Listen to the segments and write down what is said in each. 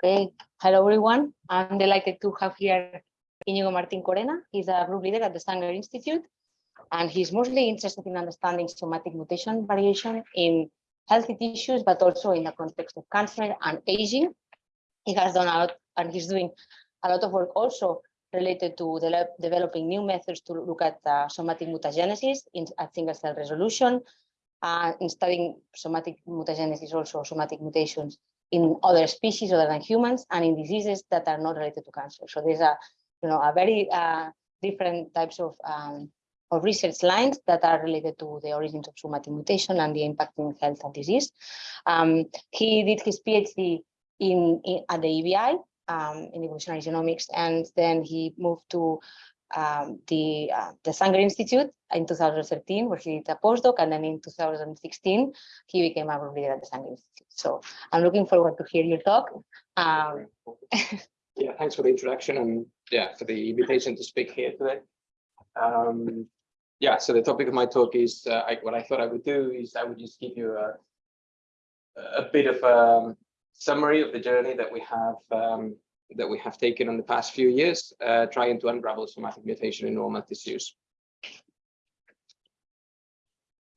Okay, hello everyone. I'm delighted to have here Inigo Martincorena. He's a group leader at the Sanger Institute, and he's mostly interested in understanding somatic mutation variation in healthy tissues, but also in the context of cancer and aging. He has done a lot, and he's doing a lot of work also related to de developing new methods to look at uh, somatic mutagenesis in, at single cell resolution, uh, in studying somatic mutagenesis, also somatic mutations in other species other than humans and in diseases that are not related to cancer. So there's a, you know, a very uh, different types of, um, of research lines that are related to the origins of somatic mutation and the impact in health and disease. Um, he did his PhD in, in at the EBI um, in evolutionary genomics, and then he moved to um, the uh, the Sanger Institute in 2013, where he did a postdoc, and then in 2016 he became a leader at the Sanger Institute. So I'm looking forward to hear your talk. Um, yeah, thanks for the introduction and yeah for the invitation to speak here today. Um, yeah, so the topic of my talk is uh, I, what I thought I would do is I would just give you a a bit of a um, summary of the journey that we have um, that we have taken in the past few years, uh, trying to unravel somatic mutation in normal tissues.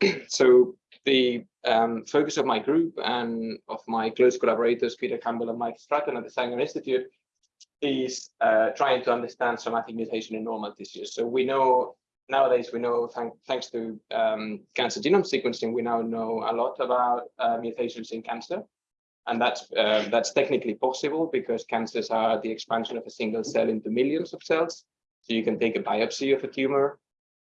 so the um, focus of my group and of my close collaborators, Peter Campbell and Mike Stratton at the Sanger Institute, is uh, trying to understand somatic mutation in normal tissues. So we know nowadays, we know thank, thanks to um, cancer genome sequencing, we now know a lot about uh, mutations in cancer. And that's uh, that's technically possible because cancers are the expansion of a single cell into millions of cells. So you can take a biopsy of a tumor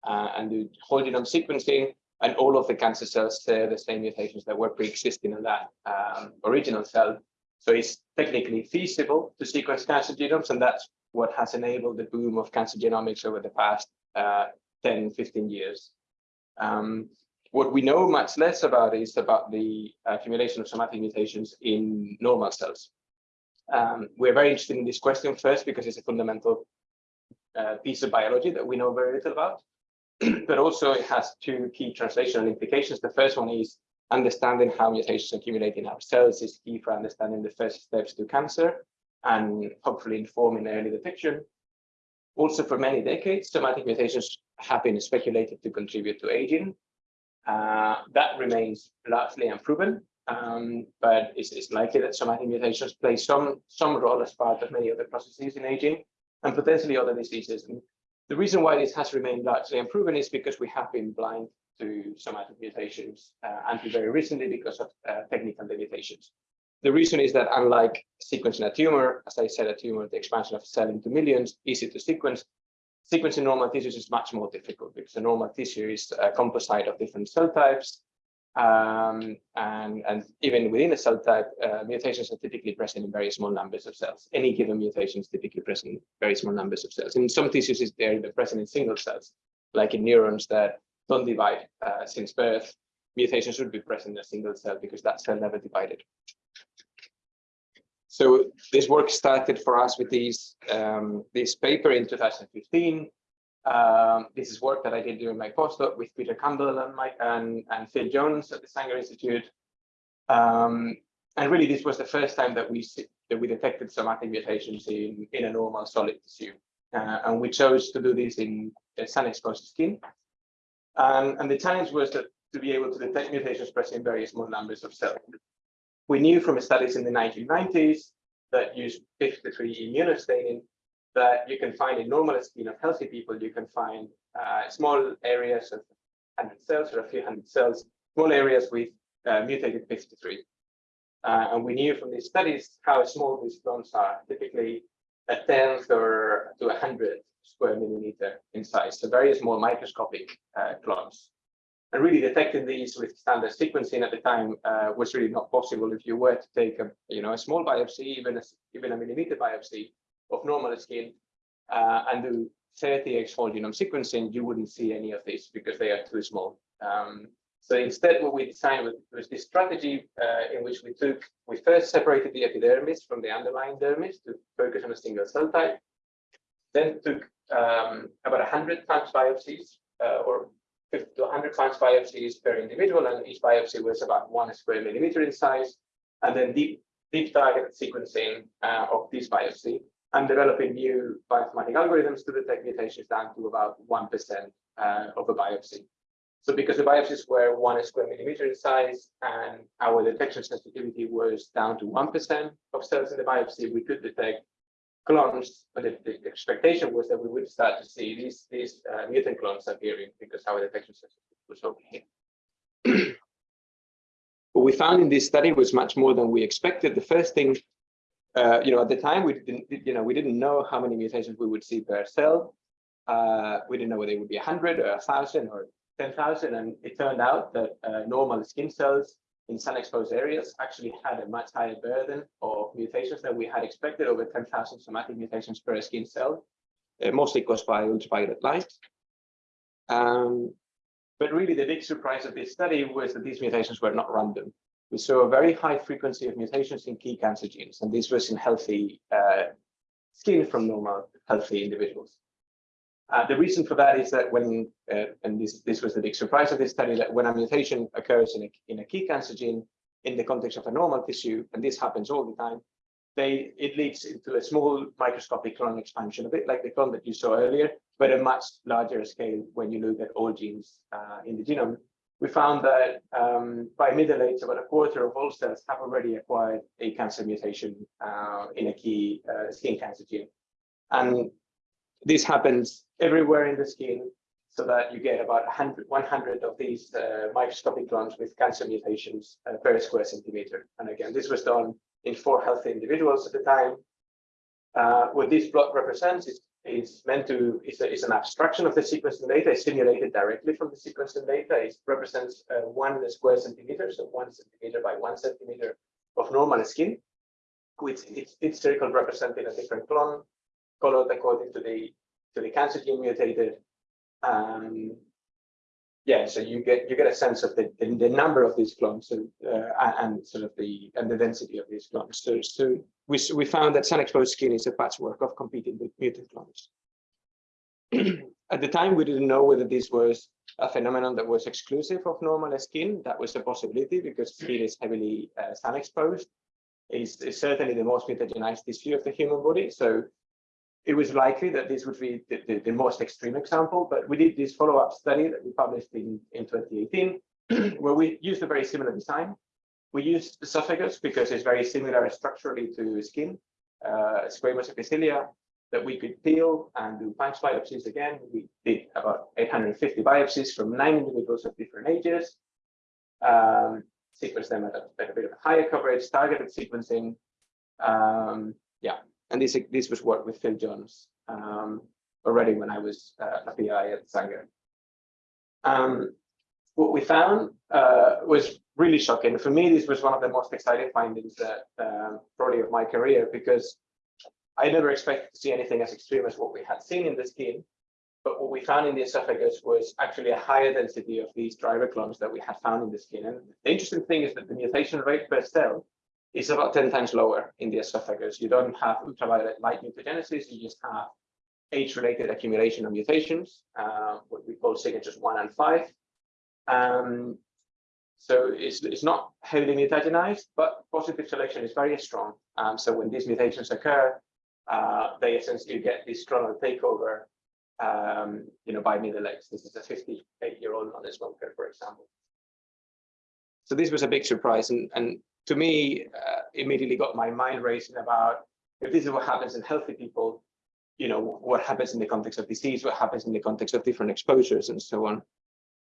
uh, and do whole genome sequencing, and all of the cancer cells share the same mutations that were pre-existing in that um, original cell. So it's technically feasible to sequence cancer genomes, and that's what has enabled the boom of cancer genomics over the past uh, 10, 15 years. Um, what we know much less about is about the accumulation of somatic mutations in normal cells. Um, we're very interested in this question first because it's a fundamental uh, piece of biology that we know very little about, but also it has two key translational implications. The first one is understanding how mutations accumulate in our cells is key for understanding the first steps to cancer and hopefully informing early detection. Also, for many decades, somatic mutations have been speculated to contribute to aging, uh, that remains largely unproven, um, but it's, it's, likely that somatic mutations play some, some role as part of many of the processes in aging and potentially other diseases. And the reason why this has remained largely unproven is because we have been blind to somatic mutations uh, until very recently because of uh, technical limitations. The reason is that unlike sequencing a tumor, as I said, a tumor, the expansion of cell into millions, easy to sequence, sequencing normal tissues is much more difficult because the normal tissue is a composite of different cell types. Um, and, and even within a cell type, uh, mutations are typically present in very small numbers of cells. Any given mutation is typically present in very small numbers of cells. In some tissues, they're present in single cells, like in neurons that don't divide uh, since birth. Mutations should be present in a single cell because that cell never divided. So this work started for us with these, um, this paper in 2015. Um, this is work that I did during my postdoc with Peter Campbell and, Mike, and, and Phil Jones at the Sanger Institute. Um, and really, this was the first time that we that we detected somatic mutations in, in a normal solid tissue. Uh, and we chose to do this in sun-exposed skin. And, and the challenge was that to be able to detect mutations present in very small numbers of cells. We knew from studies in the 1990s that used 53 immunostaining that you can find in normal skin of healthy people, you can find uh, small areas of 100 cells or a few hundred cells, small areas with uh, mutated 53. Uh, and we knew from these studies how small these clones are, typically a tenth or to a hundred square millimeter in size, so very small microscopic uh, clones. And really detecting these with standard sequencing at the time uh, was really not possible. If you were to take a, you know, a small biopsy, even a, even a millimeter biopsy of normal skin uh, and do 30x whole genome sequencing, you wouldn't see any of these because they are too small. Um, so instead, what we designed was, was this strategy uh, in which we took, we first separated the epidermis from the underlying dermis to focus on a single cell type, then took um, about 100 times biopsies uh, or 50 to 100 times biopsies per individual, and each biopsy was about one square millimeter in size. And then deep deep targeted sequencing uh, of this biopsy and developing new bioinformatic algorithms to detect mutations down to about 1% uh, of a biopsy. So because the biopsies were one square millimeter in size and our detection sensitivity was down to 1% of cells in the biopsy, we could detect clones, but the, the expectation was that we would start to see these, these uh, mutant clones appearing because our detection sensitivity was okay. what we found in this study was much more than we expected. The first thing, uh, you know, at the time we didn't, you know, we didn't know how many mutations we would see per cell. Uh, we didn't know whether it would be 100 or 1,000 or 10,000, and it turned out that uh, normal skin cells in sun-exposed areas actually had a much higher burden of mutations than we had expected, over 10,000 somatic mutations per skin cell, uh, mostly caused by ultraviolet light. Um, but really the big surprise of this study was that these mutations were not random. We saw a very high frequency of mutations in key cancer genes, and this was in healthy uh, skin from normal, healthy individuals. Uh, the reason for that is that when, uh, and this, this was the big surprise of this study, that when a mutation occurs in a, in a key cancer gene in the context of a normal tissue, and this happens all the time, they it leads into a small microscopic clone expansion, a bit like the clone that you saw earlier, but a much larger scale when you look at all genes uh, in the genome. We found that um, by middle age, about a quarter of all cells have already acquired a cancer mutation uh, in a key uh, skin cancer gene. And this happens everywhere in the skin so that you get about 100, 100 of these uh, microscopic clones with cancer mutations uh, per square centimeter. And again, this was done in four healthy individuals at the time. Uh, what this plot represents is, is meant to, is, a, is an abstraction of the sequencing data, it's simulated directly from the sequencing data. It represents uh, one square centimeter, so one centimeter by one centimeter of normal skin, with its, its circle representing a different clone colored according to the to the cancer gene mutated. Um, yeah, so you get you get a sense of the, the, the number of these clones and, uh, and sort of the and the density of these clones. So, so we we found that sun-exposed skin is a patchwork of competing with mutant clones. At the time, we didn't know whether this was a phenomenon that was exclusive of normal skin. That was a possibility because skin is heavily uh, sun-exposed. It's, is certainly the most mutagenized tissue of the human body. So it was likely that this would be the, the, the, most extreme example, but we did this follow-up study that we published in, in 2018, where we used a very similar design. We used esophagus because it's very similar structurally to skin, uh, squamous epithelia that we could peel and do punch biopsies again. We did about 850 biopsies from nine individuals of different ages, um, sequenced them at a, at a bit of a higher coverage, targeted sequencing. Um, yeah, and this this was work with Phil Jones um, already when I was uh, a PI at Sanger. Um, what we found uh, was really shocking. For me, this was one of the most exciting findings that um, probably of my career because I never expected to see anything as extreme as what we had seen in the skin. But what we found in the esophagus was actually a higher density of these driver clones that we had found in the skin. And the interesting thing is that the mutation rate per cell is about 10 times lower in the esophagus. You don't have ultraviolet light mutagenesis, you just have age-related accumulation of mutations, uh, what we call signatures one and five. Um, so it's, it's not heavily mutagenized, but positive selection is very strong. Um, so when these mutations occur, uh, they essentially get this clonal takeover, um, you know, by middle age. This is a 58-year-old non-smoker, for example. So this was a big surprise, and, and to me, uh, immediately got my mind racing about if this is what happens in healthy people, you know, what happens in the context of disease, what happens in the context of different exposures and so on.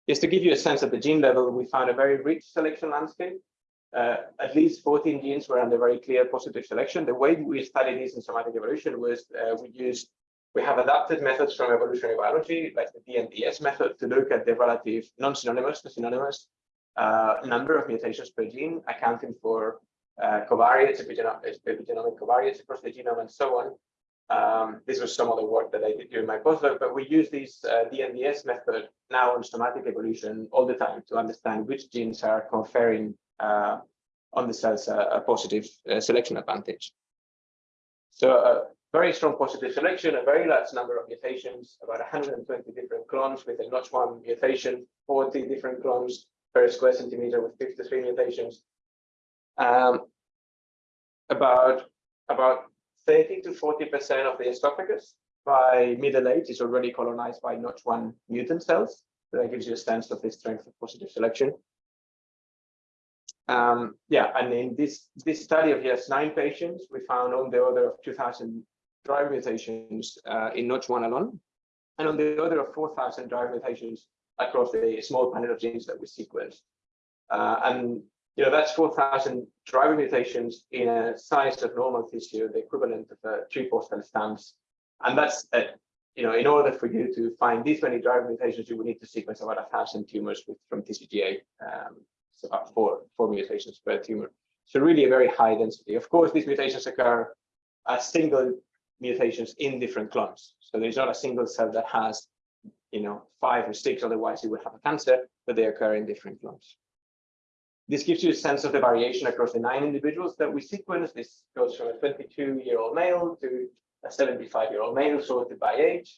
Just to give you a sense at the gene level, we found a very rich selection landscape. Uh, at least 14 genes were under very clear positive selection. The way we studied this in somatic evolution was uh, we used, we have adapted methods from evolutionary biology, like the DNDS method, to look at the relative non-synonymous to synonymous uh, number of mutations per gene, accounting for uh, covariates, epigenomic covariates across the genome, and so on. Um, this was some of the work that I did during my postdoc, but we use this uh, DNDS method now on somatic evolution all the time to understand which genes are conferring uh, on the cells a, a positive uh, selection advantage. So a uh, very strong positive selection, a very large number of mutations, about 120 different clones with a notch1 mutation, 40 different clones per square centimeter with 53 mutations. Um, about about 30 to 40% of the esophagus by middle age is already colonized by Notch1 mutant cells. So that gives you a sense of the strength of positive selection. Um, yeah, and in this, this study of just nine patients, we found on the order of 2,000 driver mutations uh, in Notch1 alone, and on the order of 4,000 driver mutations across the small panel of genes that we sequenced. Uh, and you know that's 4,000 driver mutations in a size of normal tissue, the equivalent of uh, three postal stamps. And that's uh, you know in order for you to find these many driver mutations, you would need to sequence about a thousand tumors with, from TCGA. Um, so about four four mutations per tumor. So really a very high density. Of course, these mutations occur as single mutations in different clones. So there's not a single cell that has you know, five or six, otherwise you would have a cancer, but they occur in different clones. This gives you a sense of the variation across the nine individuals that we sequence. This goes from a 22-year-old male to a 75-year-old male sorted by age.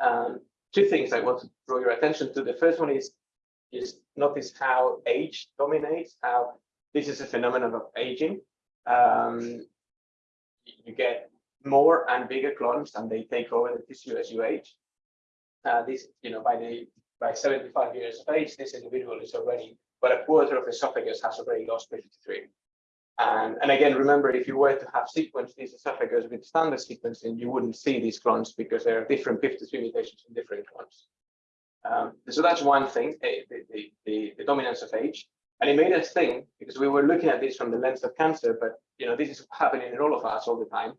Um, two things I want to draw your attention to. The first one is, just notice how age dominates, how this is a phenomenon of aging. Um, you get more and bigger clones and they take over the tissue as you age. Uh, this, you know, by the by 75 years of age, this individual is already, but a quarter of the esophagus has already lost 53. And, and again, remember, if you were to have sequenced these esophagus with standard sequencing, you wouldn't see these clones because there are different 53 mutations in different clones. Um, so that's one thing, eh, the, the, the, the, dominance of age. And it made us think, because we were looking at this from the lens of cancer, but you know, this is happening in all of us all the time.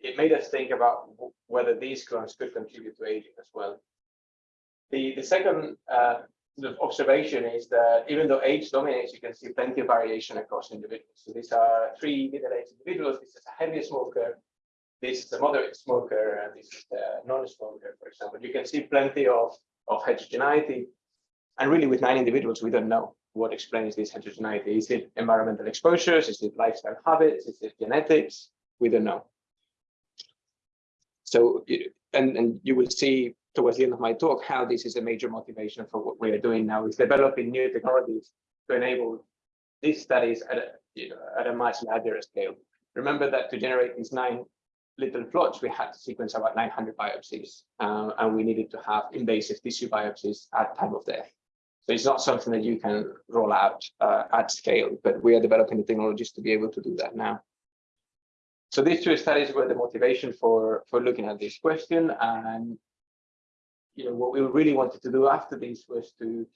It made us think about whether these clones could contribute to aging as well. The, the second uh, observation is that even though age dominates, you can see plenty of variation across individuals. So these are three middle-aged individuals. This is a heavy smoker. This is a moderate smoker, and this is a non-smoker, for example. You can see plenty of, of heterogeneity. And really, with nine individuals, we don't know what explains this heterogeneity. Is it environmental exposures? Is it lifestyle habits? Is it genetics? We don't know. So, and, and you will see towards the end of my talk how this is a major motivation for what we are doing now is developing new technologies to enable these studies at a, you know, at a much larger scale. Remember that to generate these nine little plots, we had to sequence about 900 biopsies, uh, and we needed to have invasive tissue biopsies at time of death. So it's not something that you can roll out uh, at scale, but we are developing the technologies to be able to do that now. So these two studies were the motivation for, for looking at this question, and you know, what we really wanted to do after this was to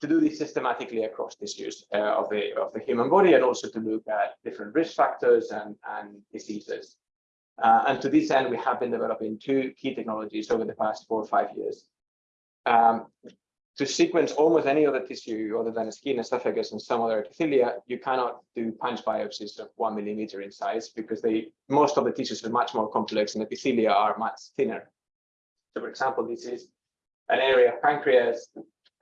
to do this systematically across tissues uh, of the of the human body and also to look at different risk factors and and diseases. Uh, and to this end, we have been developing two key technologies over the past four or five years. Um, to sequence almost any other tissue other than skin, esophagus, and some other epithelia, you cannot do punch biopsies of one millimeter in size because they most of the tissues are much more complex and epithelia are much thinner. So for example, this is an area of pancreas.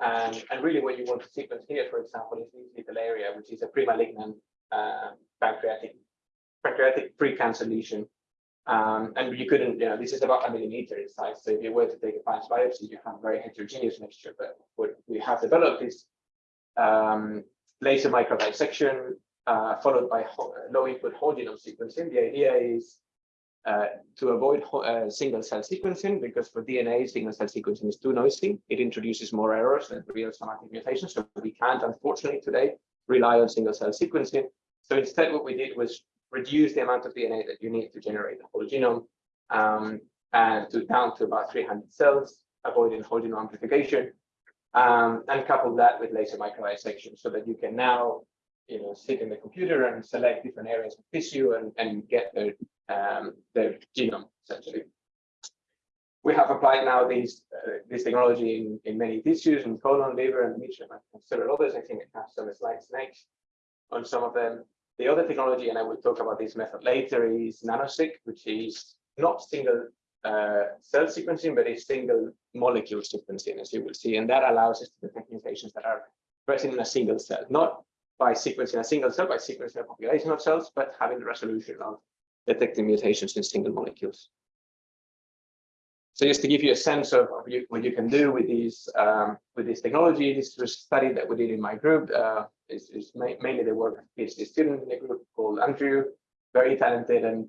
And, and really what you want to sequence here, for example, is this little area, which is a pre-malignant uh, pancreatic, pancreatic pre-cancer lesion. Um, and you couldn't, you know, this is about a millimeter in size. So if you were to take a punch biopsy, you have a very heterogeneous mixture. But what we have developed is um, laser microdissection uh, followed by low input whole genome sequencing. The idea is uh, to avoid uh, single cell sequencing, because for DNA, single cell sequencing is too noisy. It introduces more errors than real somatic mutations. So we can't, unfortunately, today rely on single cell sequencing. So instead, what we did was reduce the amount of DNA that you need to generate the whole genome um, and to down to about 300 cells, avoiding whole genome amplification, um, and couple that with laser microdissection so that you can now you know, sit in the computer and select different areas of tissue and, and get the um, their genome essentially. We have applied now these uh, this technology in, in many tissues, in colon, liver, and endometrium, and several others. I think I have some slides next on some of them. The other technology, and I will talk about this method later, is NanoSeq, which is not single uh, cell sequencing, but a single molecule sequencing, as you will see. And that allows us to detect mutations that are present in a single cell, not by sequencing a single cell, by sequencing a population of cells, but having the resolution of detecting mutations in single molecules. So just to give you a sense of of you- what you can do with these um, with this technology, this was a study that we did in my group. Uh, is is ma- mainly the work of PhD student in the group called Andrew, very talented. And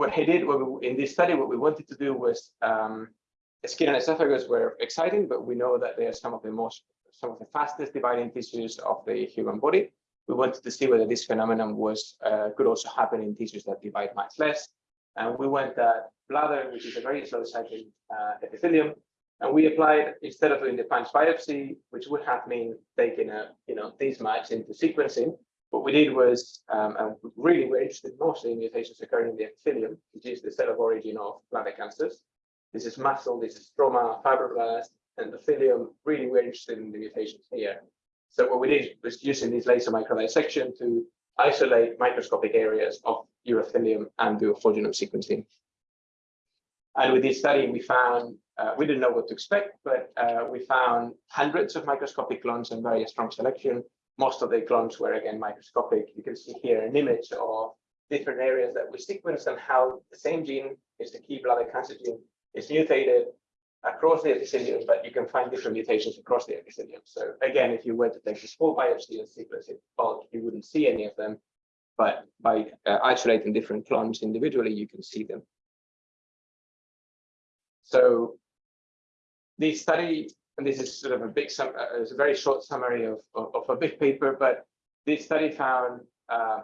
what he did what we, in this study, what we wanted to do was um, skin and esophagus were exciting, but we know that they are some of the most some of the fastest dividing tissues of the human body. We wanted to see whether this phenomenon was uh, could also happen in tissues that divide much less. And we went at bladder, which is a very slow cycling uh, epithelium, and we applied instead of doing the punch biopsy, which would have mean taking a you know this much into sequencing. What we did was, um, and really we're interested mostly in mutations occurring in the epithelium, which is the cell of origin of bladder cancers. This is muscle, this is stroma, fibroblast, endothelium. Really, we're interested in the mutations here. So what we did was using this laser microdissection to isolate microscopic areas of urothelium and do whole genome sequencing. And with this study, we found, uh, we didn't know what to expect, but uh, we found hundreds of microscopic clones and very strong selection. Most of the clones were again microscopic. You can see here an image of different areas that we sequenced and how the same gene is the key bladder cancer gene is mutated across the epithelium, but you can find different mutations across the epithelium. So again, if you were to take a small biopsy and sequence it bulk, you wouldn't see any of them. But by uh, isolating different clones individually, you can see them. So this study, and this is sort of a big, sum, uh, it's a very short summary of, of, of, a big paper, but this study found uh,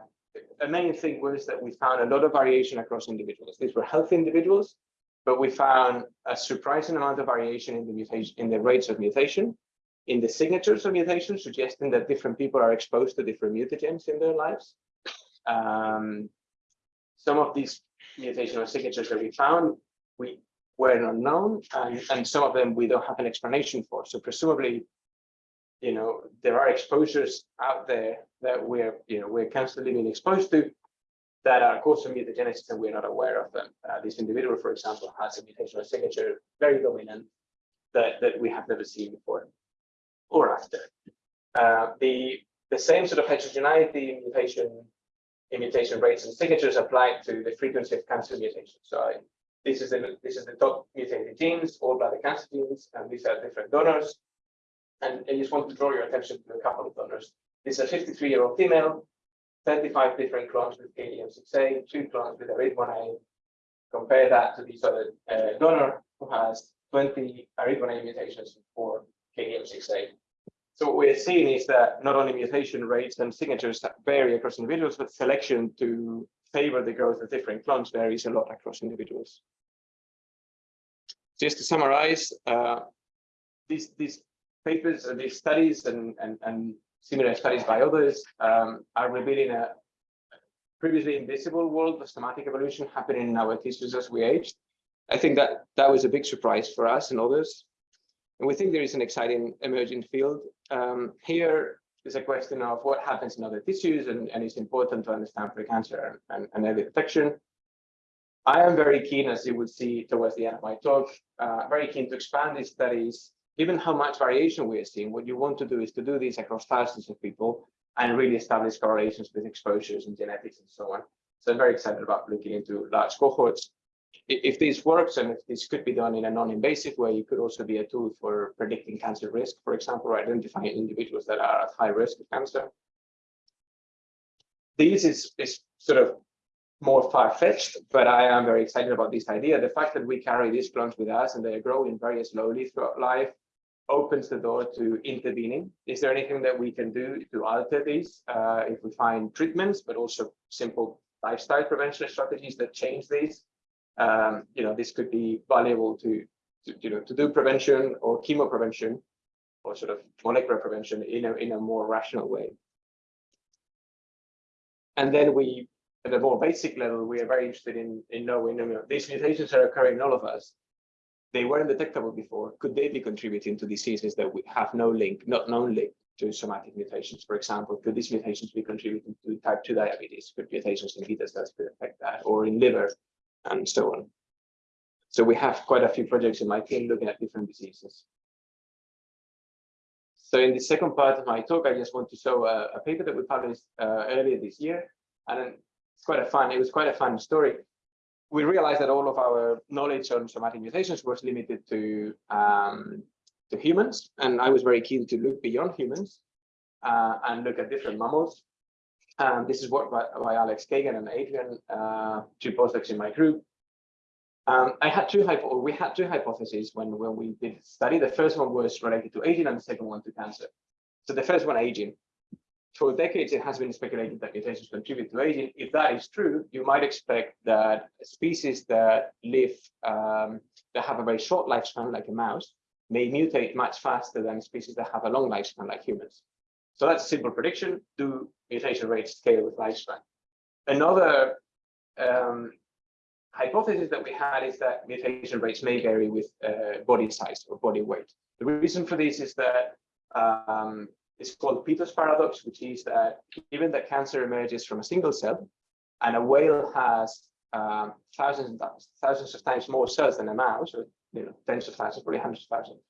the main thing was that we found a lot of variation across individuals. These were healthy individuals, but we found a surprising amount of variation in the mutation, in the rates of mutation, in the signatures of mutation, suggesting that different people are exposed to different mutagens in their lives. Um, some of these mutational signatures that we found, we were unknown, and, and some of them we don't have an explanation for. So presumably, you know, there are exposures out there that we're, you know, we're constantly being exposed to that are causing mutagenesis and we're not aware of them. Uh, this individual, for example, has a mutational signature very dominant that, that we have never seen before or after. Uh, the, the same sort of heterogeneity mutation in mutation rates and signatures applied to the frequency of cancer mutations. So I, this is the this is the top mutated genes, all bladder cancer genes, and these are different donors. And I just want to draw your attention to a couple of donors. This is a 53-year-old female, 35 different clones with KDM6A, two clones with ARID1A. Compare that to this other uh, donor who has 20 ARID1A mutations for KDM6A. So what we're seeing is that not only mutation rates and signatures vary across individuals, but selection to favor the growth of different clones varies a lot across individuals. Just to summarize, uh, these, these papers and these studies and, and, and similar studies by others um, are revealing a previously invisible world of somatic evolution happening in our tissues as we age. I think that that was a big surprise for us and others. And we think there is an exciting emerging field. Um, here is a question of what happens in other tissues, and, and it's important to understand pre-cancer and, and early detection. I am very keen, as you will see towards the end of my talk, uh, very keen to expand these studies. Given how much variation we are seeing, what you want to do is to do this across thousands of people and really establish correlations with exposures and genetics and so on. So I'm very excited about looking into large cohorts if this works and if this could be done in a non-invasive way, it could also be a tool for predicting cancer risk, for example, or identifying individuals that are at high risk of cancer. This is, is sort of more far-fetched, but I am very excited about this idea. The fact that we carry these clones with us and they are growing very slowly throughout life opens the door to intervening. Is there anything that we can do to alter these uh, if we find treatments, but also simple lifestyle prevention strategies that change these? um, you know, this could be valuable to, to, you know, to do prevention or chemo prevention or sort of molecular prevention in a, in a more rational way. And then we, at a more basic level, we are very interested in, in knowing, you know, these mutations are occurring in all of us. They weren't detectable before. Could they be contributing to diseases that we have no link, not known link to somatic mutations? For example, could these mutations be contributing to type 2 diabetes? Could mutations in beta cells could affect that, or in liver? and so on. So we have quite a few projects in my team looking at different diseases. So in the second part of my talk, I just want to show a, a paper that we published uh, earlier this year, and it's quite a fun. It was quite a fun story. We realized that all of our knowledge on somatic mutations was limited to um, to humans, and I was very keen to look beyond humans uh, and look at different mammals. And this is work by, by Alex Cagan and Adrian, uh, two postdocs in my group. Um, I had two hypo we had two hypotheses when, when we did study. The first one was related to aging and the second one to cancer. So the first one, aging. For decades, it has been speculated that mutations contribute to aging. If that is true, you might expect that species that live, um, that have a very short lifespan, like a mouse, may mutate much faster than species that have a long lifespan, like humans. So that's a simple prediction. Do mutation rates scale with lifespan? Another um, hypothesis that we had is that mutation rates may vary with uh, body size or body weight. The reason for this is that um, it's called Peto's paradox, which is that given that cancer emerges from a single cell and a whale has um, thousands, thousands of times more cells than a mouse, or you know, tens of thousands, probably hundreds of thousands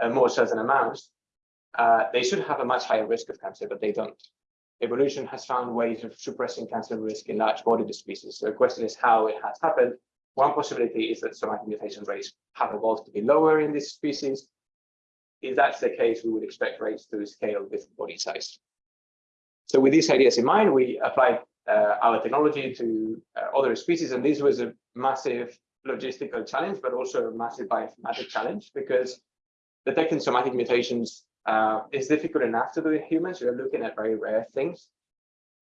uh, more cells than a mouse, uh, they should have a much higher risk of cancer, but they don't. Evolution has found ways of suppressing cancer risk in large-bodied species. So the question is how it has happened. One possibility is that somatic mutation rates have evolved to be lower in these species. If that's the case, we would expect rates to scale with body size. So with these ideas in mind, we applied uh, our technology to uh, other species, and this was a massive logistical challenge, but also a massive bioinformatic challenge because detecting somatic mutations uh, is difficult enough to do in humans. You're looking at very rare things,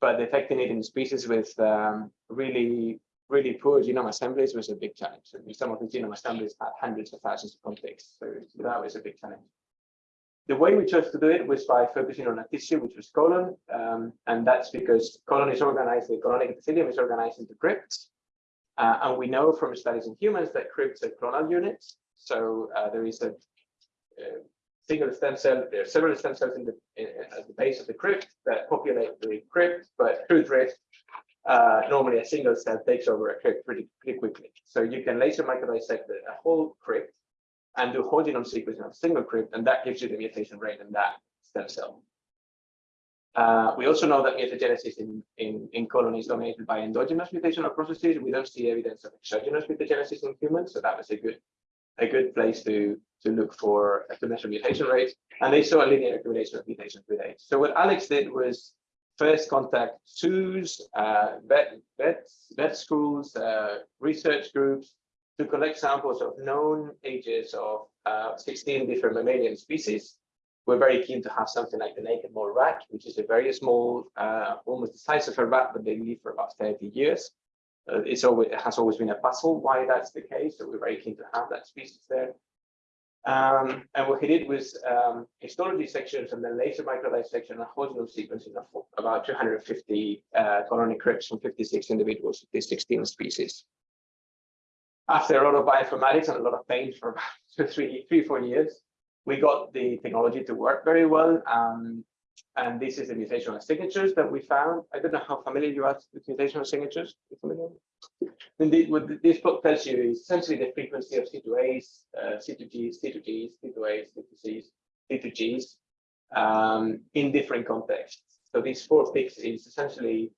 but detecting it in species with um, really, really poor genome assemblies was a big challenge. Some of the genome assemblies had hundreds of thousands of contigs, so that was a big challenge. The way we chose to do it was by focusing on a tissue, which was colon, um, and that's because colon is organized, the colonic epithelium is organized into crypts, uh, and we know from studies in humans that crypts are clonal units. So uh, there is a, a single stem cell, there are several stem cells in the in, at the base of the crypt that populate the crypt, but through drift, uh, normally a single cell takes over a crypt pretty, pretty quickly. So you can laser microdissect a whole crypt and do whole genome sequencing of single crypt, and that gives you the mutation rate in that stem cell. Uh, we also know that mutagenesis in, in, in colon is dominated by endogenous mutational processes. We don't see evidence of exogenous mutagenesis in humans, so that was a good a good place to to look for to measure mutation rates. And they saw a linear accumulation of mutations with age. So what Alex did was first contact zoos, uh, vet, vets, vet schools, uh, research groups to collect samples of known ages of uh, 16 different mammalian species. We're very keen to have something like the naked mole rat, which is a very small, uh, almost the size of a rat, but they live for about 30 years. Uh, it's always, it has always been a puzzle why that's the case, so we're very keen to have that species there. Um, and what he did was um, histology sections and then laser microdissection and whole genome sequencing of about 250 uh, colony crypts from 56 individuals of these 16 species. After a lot of bioinformatics and a lot of pain for about three, three, four years, we got the technology to work very well. Um, and this is the mutational signatures that we found. I don't know how familiar you are with mutational signatures. Indeed, what this book tells you is essentially the frequency of C2As, uh, C2Gs, C2Gs, C2As, C2Cs, C2Gs um, in different contexts. So these four peaks is essentially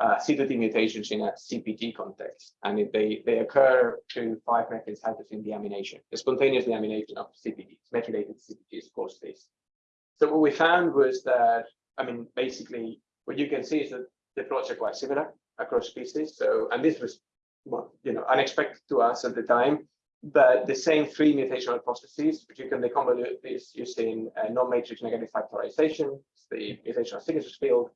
uh, C2T mutations in a CPG context, and they they occur to five methyl cytosine deamination, the spontaneous deamination of CPGs, methylated CPGs cause this. So what we found was that, I mean, basically, what you can see is that the plots are quite similar across species. So, and this was, well, you know, unexpected to us at the time, but the same three mutational processes, which you can deconvolute this using a non-matrix negative factorization, the mutational signatures field.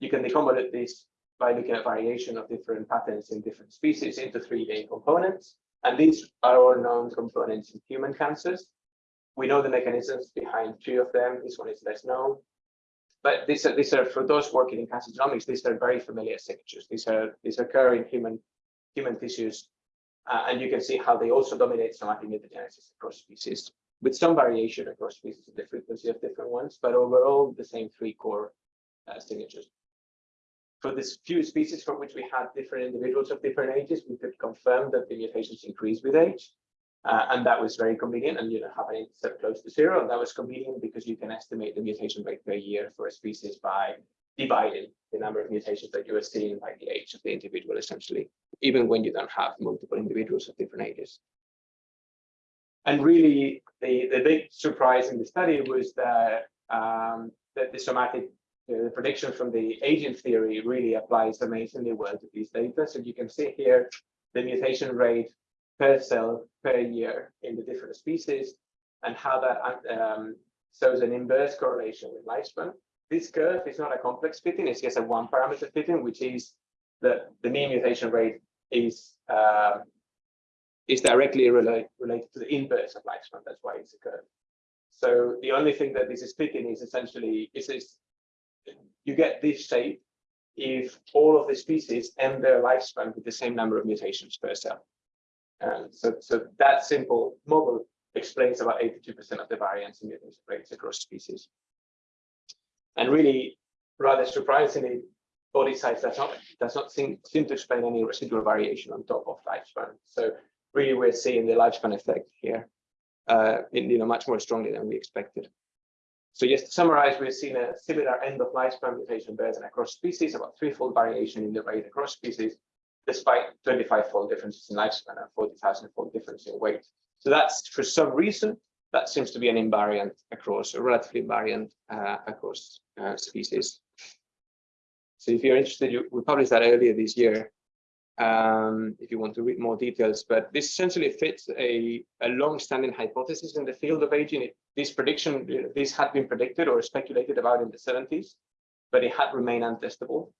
You can deconvolute this by looking at variation of different patterns in different species into three main components. And these are all known components in human cancers. We know the mechanisms behind two of them. This one is less known. But these are, these are for those working in cancer genomics, these are very familiar signatures. These are these occur in human human tissues, uh, and you can see how they also dominate somatic mutagenesis across species, with some variation across species in the frequency of different ones, but overall the same three core uh, signatures. For this few species for which we had different individuals of different ages, we could confirm that the mutations increase with age. Uh, and that was very convenient and you know have an intercept close to zero. And that was convenient because you can estimate the mutation rate per year for a species by dividing the number of mutations that you are seeing by the age of the individual, essentially, even when you don't have multiple individuals of different ages. And really, the, the big surprise in the study was that, um, that the somatic the prediction from the agent theory really applies amazingly well to these data. So you can see here the mutation rate per cell per year in the different species and how that um, shows an inverse correlation with lifespan. This curve is not a complex fitting, it's just a one parameter fitting, which is that the mean mutation rate is uh, is directly relate, related to the inverse of lifespan. That's why it's a curve. So the only thing that this is fitting is essentially is this you get this shape if all of the species end their lifespan with the same number of mutations per cell. So, so that simple model explains about 82% of the variance in mutation rates across species. And really, rather surprisingly, body size does not does not seem, seem to explain any residual variation on top of lifespan. So really, we're seeing the lifespan effect here, uh, in, you know, much more strongly than we expected. So just to summarize, we've seen a similar end of lifespan mutation burden across species, about threefold variation in the rate across species, despite 25-fold differences in lifespan and 40,000-fold difference in weight. So that's for some reason that seems to be an invariant across a relatively invariant uh, across uh, species. So if you're interested, you, we published that earlier this year. Um, if you want to read more details, but this essentially fits a, a long-standing hypothesis in the field of aging. It, this prediction, this had been predicted or speculated about in the 70s, but it had remained untestable.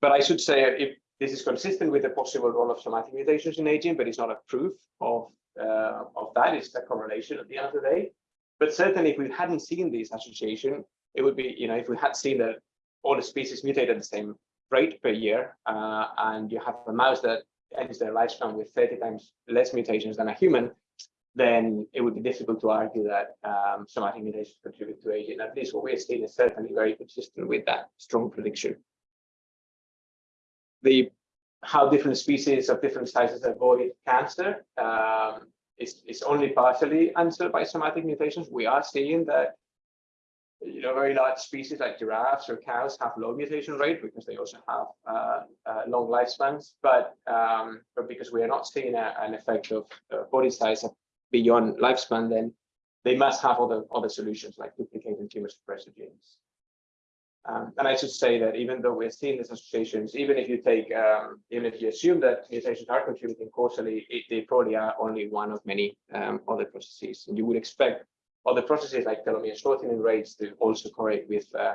But I should say, if this is consistent with the possible role of somatic mutations in aging, but it's not a proof of uh, of that. It's a correlation at the end of the day. But certainly, if we hadn't seen this association, it would be, you know, if we had seen that all the species mutate at the same rate per year, uh, and you have a mouse that ends their lifespan with 30 times less mutations than a human, then it would be difficult to argue that um, somatic mutations contribute to aging. At least what we're seeing is certainly very consistent with that strong prediction. The how different species of different sizes avoid cancer um, is, is only partially answered by somatic mutations. We are seeing that you know, very large species like giraffes or cows have low mutation rate because they also have uh, uh, long lifespans. But um, but because we are not seeing a, an effect of uh, body size beyond lifespan, then they must have other other solutions like duplicating tumor suppressor genes. Um, and I should say that even though we're seeing these associations, even if you take, um, even if you assume that mutations are contributing causally, it, they probably are only one of many um, other processes. And you would expect other processes like telomere shortening rates to also correlate with uh,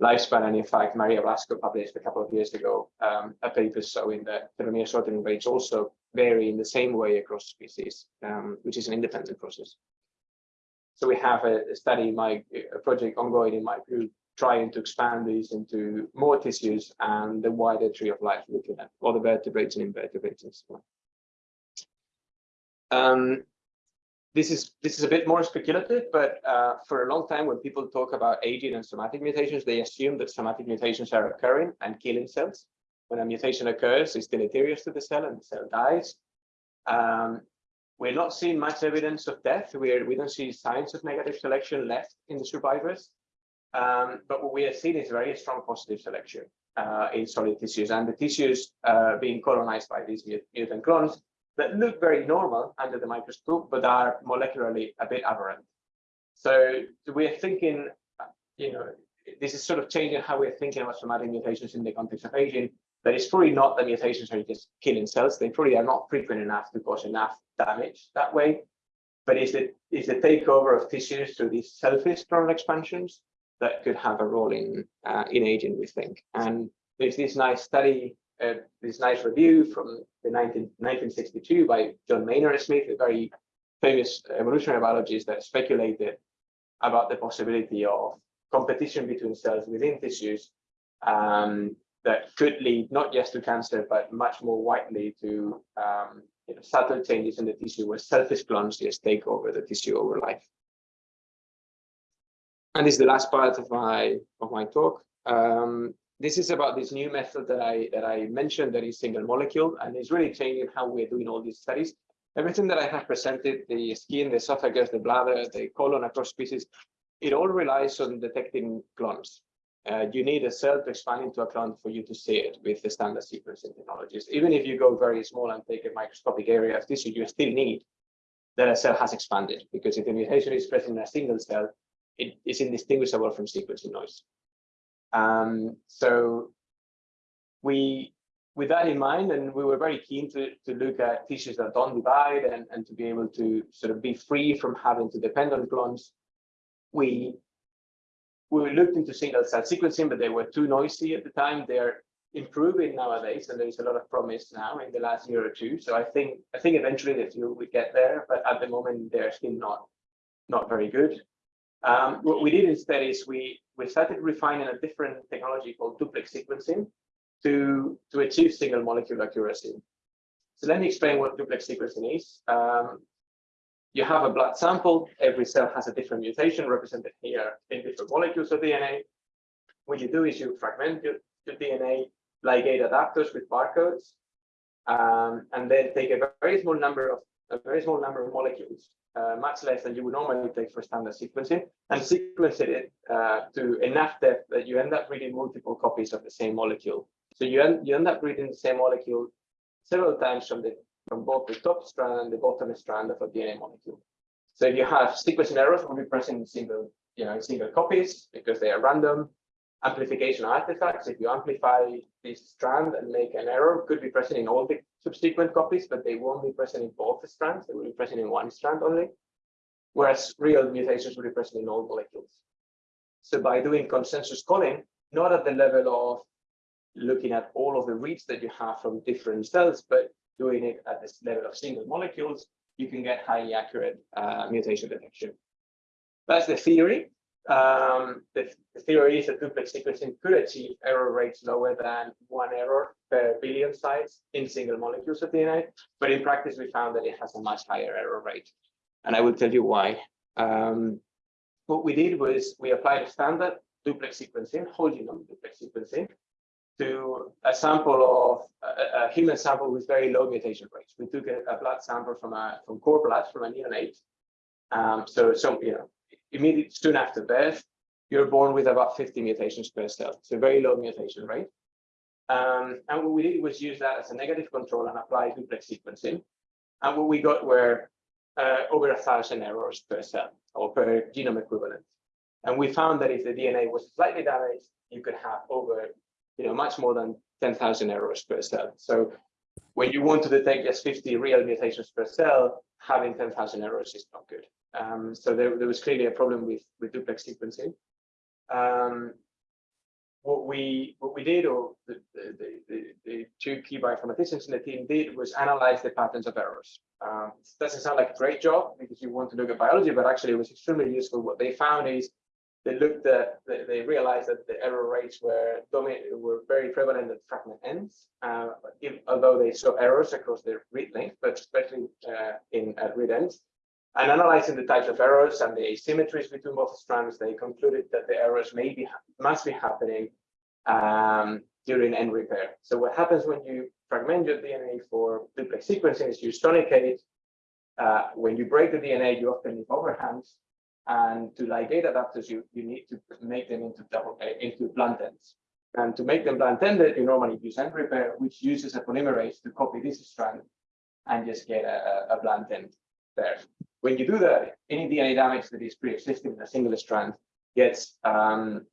lifespan. And in fact, Maria Blasco published a couple of years ago um, a paper showing that telomere shortening rates also vary in the same way across species, um, which is an independent process. So we have a, study, my a project ongoing in my group trying to expand these into more tissues and the wider tree of life, looking at all the vertebrates and invertebrates and so on. Um, this is this is a bit more speculative, but uh, for a long time, when people talk about aging and somatic mutations, they assume that somatic mutations are occurring and killing cells. When a mutation occurs, it's deleterious to the cell and the cell dies. Um, we're not seeing much evidence of death. We're, we don't see signs of negative selection left in the survivors. Um, but what we are seeing is very strong positive selection uh, in solid tissues and the tissues uh, being colonized by these mutant clones that look very normal under the microscope, but are molecularly a bit aberrant. So we're thinking, you know, this is sort of changing how we're thinking about somatic mutations in the context of aging. That it's probably not the mutations are just killing cells. They probably are not frequent enough to cause enough damage that way. But is is the takeover of tissues through these selfish clonal expansions that could have a role in uh, in aging, we think. And there's this nice study, uh, this nice review from the 19, 1962 by John Maynard Smith, a very famous evolutionary biologist that speculated about the possibility of competition between cells within tissues um, that could lead not just to cancer, but much more widely to um, you know, subtle changes in the tissue where selfish clones just take over the tissue over life. And this is the last part of my of my talk. Um, this is about this new method that I that I mentioned that is single molecule, and it's really changing how we're doing all these studies. Everything that I have presented, the skin, the esophagus, the bladder, the colon across species, it all relies on detecting clones. uh, you need a cell to expand into a clone for you to see it with the standard sequencing technologies. Even if you go very small and take a microscopic area of tissue, you still need that a cell has expanded because if the mutation is present in a single cell, it is indistinguishable from sequencing noise. Um, so we, with that in mind, and we were very keen to, to look at tissues that don't divide and, and to be able to sort of be free from having to depend on clones, we we looked into single cell sequencing, but they were too noisy at the time. They're improving nowadays, and there's a lot of promise now in the last year or two. So I think I think eventually the field will get there, but at the moment they're still not not very good. Um, what we did instead is we we started refining a different technology called duplex sequencing to to achieve single molecule accuracy. So let me explain what duplex sequencing is. Um, you have a blood sample. Every cell has a different mutation represented here in different molecules of DNA. What you do is you fragment your, your DNA, ligate adapters with barcodes, um, and then take a very small number of a very small number of molecules, uh, much less than you would normally take for standard sequencing, and sequence it uh, to enough depth that you end up reading multiple copies of the same molecule. So you end, you end up reading the same molecule several times from the from both the top strand and the bottom strand of a DNA molecule. So if you have sequencing errors, will be present in single, you know, single copies because they are random. Amplification artifacts, if you amplify this strand and make an error, could be present in all the subsequent copies, but they won't be present in both the strands. They will be present in one strand only. Whereas real mutations will be present in all molecules. So by doing consensus calling, not at the level of looking at all of the reads that you have from different cells, but doing it at this level of single molecules, you can get highly accurate uh, mutation detection. That's the theory. Um, the, the, theory is that duplex sequencing could achieve error rates lower than one error per billion sites in single molecules of DNA. But in practice, we found that it has a much higher error rate. And I will tell you why. Um, what we did was we applied a standard duplex sequencing, whole genome duplex sequencing, to a sample of a, a, human sample with very low mutation rates. We took a, a blood sample from a from cord blood from a neonate. Um, so, so you know, immediately soon after birth, you're born with about 50 mutations per cell. So very low mutation rate. Um, and what we did was use that as a negative control and apply duplex sequencing. And what we got were uh, over a thousand errors per cell or per genome equivalent. And we found that if the DNA was slightly damaged, you could have over you know, much more than 10,000 errors per cell. So when you want to detect just 50 real mutations per cell, having 10,000 errors is not good. Um, so there, there was clearly a problem with, with duplex sequencing. Um, what we what we did, or the, the, the, the, two key bioinformaticians in the team did, was analyze the patterns of errors. Um, doesn't sound like a great job because you want to look at biology, but actually it was extremely useful. What they found is they looked at, they realized that the error rates were were very prevalent at fragment ends, uh, if, although they saw errors across the read length, but especially uh, in at read ends. And analyzing the types of errors and the asymmetries between both strands, they concluded that the errors may be must be happening um, during end repair. So what happens when you fragment your DNA for duplex sequencing is you sonicate. Uh, when you break the DNA, you often leave overhangs and to ligate adapters, you, you need to make them into double uh, into blunt ends. And to make them blunt ended, you normally use end repair, which uses a polymerase to copy this strand and just get a, a blunt end there. When you do that, any DNA damage that is pre-existing in a single strand gets um,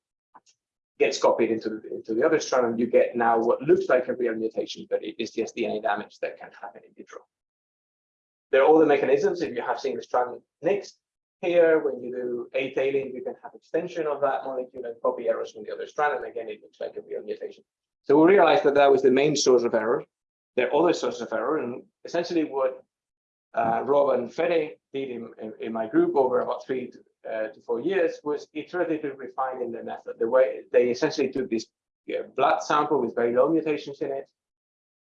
gets copied into the, into the other strand, and you get now what looks like a real mutation, but it is just DNA damage that can happen in vitro. There are all the mechanisms. If you have single strand nicks, here, when you do A-tailing, you can have extension of that molecule and copy errors from the other strand. And again, it looks like a real mutation. So we realized that that was the main source of error. There are other sources of error. And essentially what uh, Rob and Fede did in, in, in, my group over about three to, uh, to four years was iteratively refining the method. The way they essentially took this blood sample with very low mutations in it,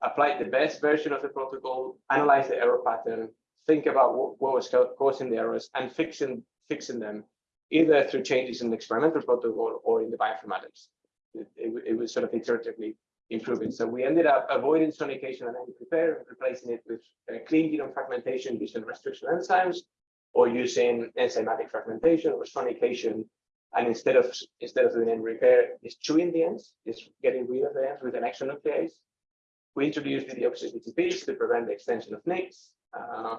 applied the best version of the protocol, analyzed the error pattern, think about what, what was causing the errors and fixing fixing them either through changes in the experimental protocol or in the bioinformatics. It, it, it was sort of iteratively improving. So we ended up avoiding sonication and end repair, replacing it with uh, clean genome fragmentation using restriction enzymes or using enzymatic fragmentation or sonication And instead of instead of doing end repair, is chewing the ends, is getting rid of the ends with an extra nuclease. We introduced the deoxy-DTPs to prevent the extension of nicks. Uh,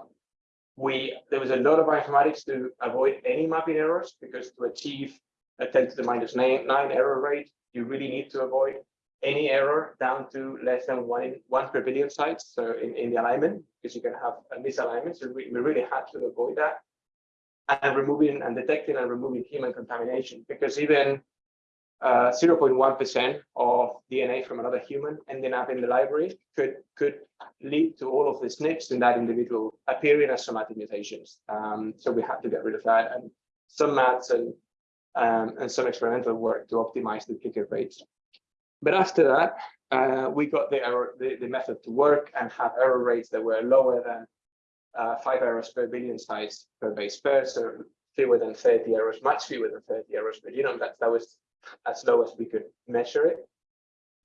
we there was a lot of bioinformatics to avoid any mapping errors because to achieve a 10 to the minus nine, nine error rate, you really need to avoid any error down to less than one in one per billion sites. So in, in the alignment, because you can have a misalignment. So we, we really had to avoid that. And removing and detecting and removing human contamination because even 0.1% of DNA from another human ending up in the library could could lead to all of the SNPs in that individual appearing as somatic mutations. Um, so we had to get rid of that and some maths and um, and some experimental work to optimize the duplicate rates. But after that, uh, we got the, error, the, the method to work and had error rates that were lower than uh, five errors per billion size per base pair, so fewer than 30 errors, much fewer than 30 errors per genome. That, that was as low as we could measure it,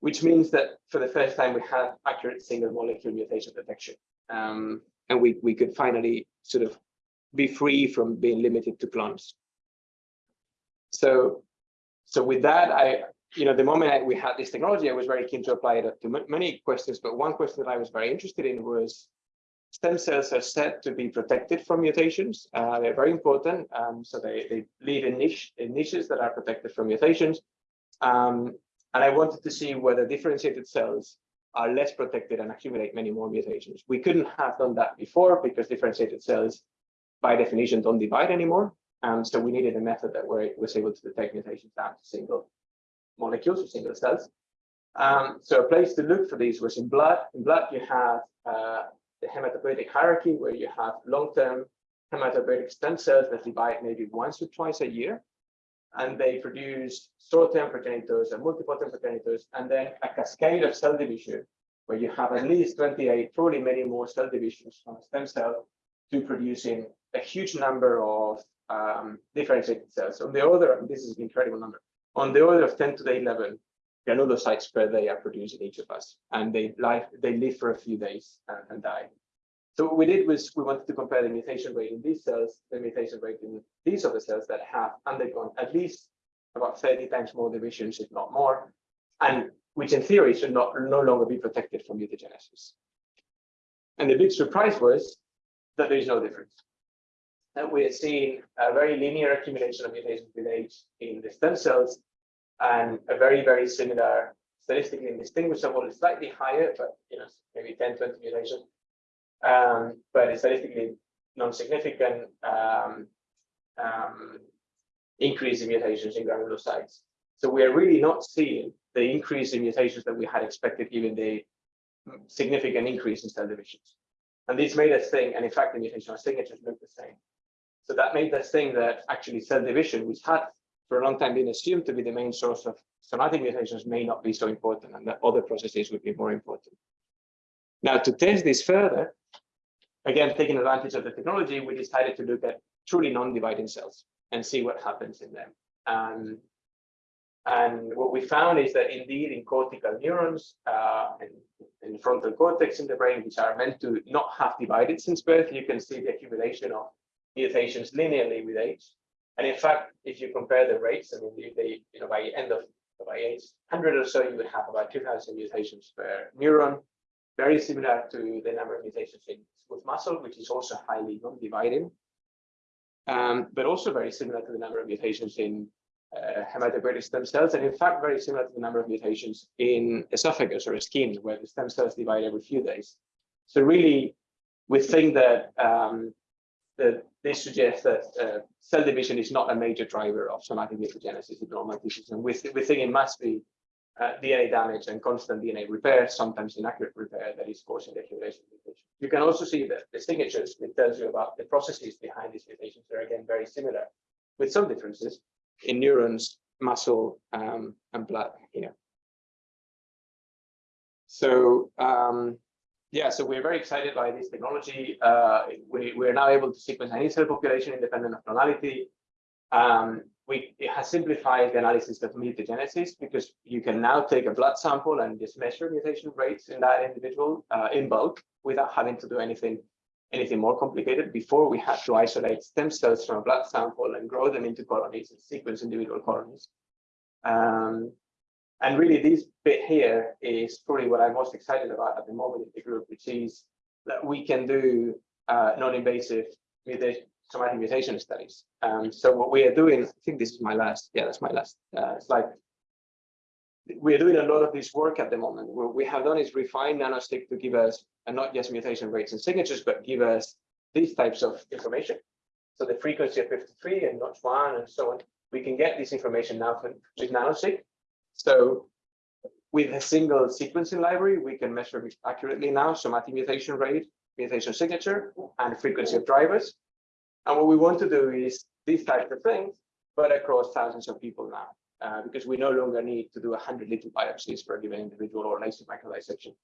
which means that for the first time we had accurate single molecule mutation detection. Um, and we, we could finally sort of be free from being limited to clones. So, so with that, I, you know, the moment I, we had this technology, I was very keen to apply it to many questions, but one question that I was very interested in was stem cells are said to be protected from mutations. Uh, they're very important. Um, so they, they live in, niche, in niches that are protected from mutations. Um, and I wanted to see whether differentiated cells are less protected and accumulate many more mutations. We couldn't have done that before because differentiated cells, by definition, don't divide anymore. Um, so we needed a method that where it was able to detect mutations down to single molecules or single cells. Um, so a place to look for these was in blood. In blood, you have uh, the hematopoietic hierarchy, where you have long-term hematopoietic stem cells that divide maybe once or twice a year. And they produce short-term progenitors and multiple-term progenitors, and then a cascade of cell division, where you have at least 28, probably many more cell divisions from a stem cell to producing a huge number of um, differentiated cells. On the order, this is an incredible number, on the order of 10 to the 11 granulocytes per day are produced in each of us, and they live they live for a few days and, and, die. So what we did was we wanted to compare the mutation rate in these cells, the mutation rate in these other cells that have undergone at least about 30 times more divisions, if not more, and which in theory should not no longer be protected from mutagenesis. And the big surprise was that there is no difference. That we are seeing a very linear accumulation of mutations with age in the stem cells and a very, very similar statistically indistinguishable, slightly higher, but you know, maybe 10, 20 mutations, um, but statistically non-significant um, um, increase in mutations in granulocytes. So we are really not seeing the increase in mutations that we had expected, given the significant increase in cell divisions. And this made us think, and in fact, the mutational signatures look the same. So that made us think that actually cell division, which had for a long time been assumed to be the main source of somatic mutations may not be so important and that other processes would be more important. Now, to test this further, again, taking advantage of the technology, we decided to look at truly non-dividing cells and see what happens in them. Um, and what we found is that indeed in cortical neurons uh, and in frontal cortex in the brain, which are meant to not have divided since birth, you can see the accumulation of mutations linearly with age. And in fact, if you compare the rates, I mean, they, you know, by end of by age 100 or so, you would have about 2,000 mutations per neuron, very similar to the number of mutations in smooth muscle, which is also highly non-dividing, um, but also very similar to the number of mutations in uh, hematopoietic stem cells, and in fact, very similar to the number of mutations in esophagus or skin, where the stem cells divide every few days. So really, we think that um, that this suggests that uh, cell division is not a major driver of somatic mutagenesis in normal tissues. And we, th we think it must be uh, DNA damage and constant DNA repair, sometimes inaccurate repair, that is causing the accumulation of mutations. You can also see that the signatures, it tells you about the processes behind these mutations. They're again very similar, with some differences in neurons, muscle, um, and blood here. So um, yeah, so we're very excited by this technology. Uh, we, we're now able to sequence any cell population independent of clonality. Um, we, it has simplified the analysis of mutagenesis because you can now take a blood sample and just measure mutation rates in that individual uh, in bulk without having to do anything anything more complicated. Before we had to isolate stem cells from a blood sample and grow them into colonies and sequence individual colonies. Um, and really this bit here is probably what I'm most excited about at the moment in the group, which is that we can do uh, non-invasive somatic mutation studies. Um, so what we are doing, I think this is my last, yeah, that's my last uh, slide. We're doing a lot of this work at the moment. What we have done is refine NanoSeq to give us uh, not just mutation rates and signatures, but give us these types of information. So the frequency of 53 and notch one and so on. We can get this information now from, with NanoSeq. So with a single sequencing library, we can measure accurately now somatic mutation rate, mutation signature, and frequency of drivers. And what we want to do is these types of things, but across thousands of people now, uh, because we no longer need to do 100 little biopsies for a given individual or laser microdissection.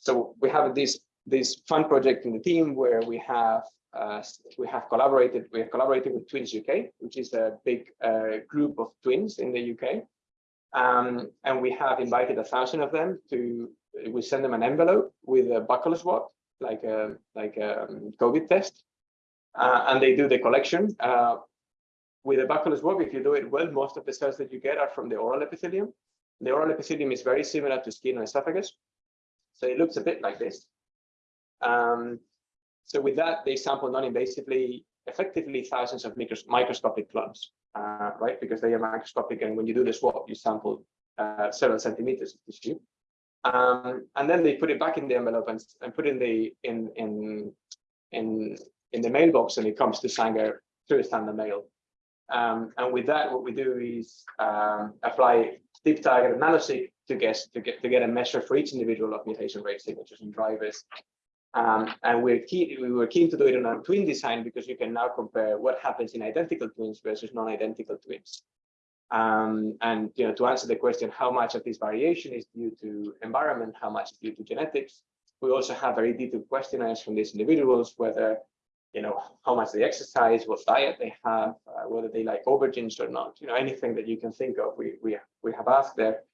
So we have this this fun project in the team where we have uh, we have collaborated we have collaborated with Twins UK, which is a big uh, group of twins in the UK, um, and we have invited a thousand of them to we send them an envelope with a buccal swab, like a like a COVID test, uh, and they do the collection. Uh, with a buccal swab, if you do it well, most of the cells that you get are from the oral epithelium. The oral epithelium is very similar to skin and esophagus. So it looks a bit like this. Um, so with that, they sample non-invasively, effectively thousands of micros microscopic clumps, uh, right? Because they are microscopic, and when you do the swab, you sample uh, several centimeters of tissue. Um, and then they put it back in the envelope and, and put in the in in in in the mailbox, and it comes to Sanger through standard mail. Um, and with that, what we do is um, apply deep targeted nanoseq to guess to get to get a measure for each individual of mutation rate signatures and drivers. Um, and we're key, we were keen to do it on a twin design because you can now compare what happens in identical twins versus non-identical twins. Um, and you know, to answer the question, how much of this variation is due to environment, how much is due to genetics? We also have very detailed questionnaires from these individuals, whether you know how much they exercise, what diet they have, uh, whether they like aubergines or not. You know, anything that you can think of, we we we have asked there.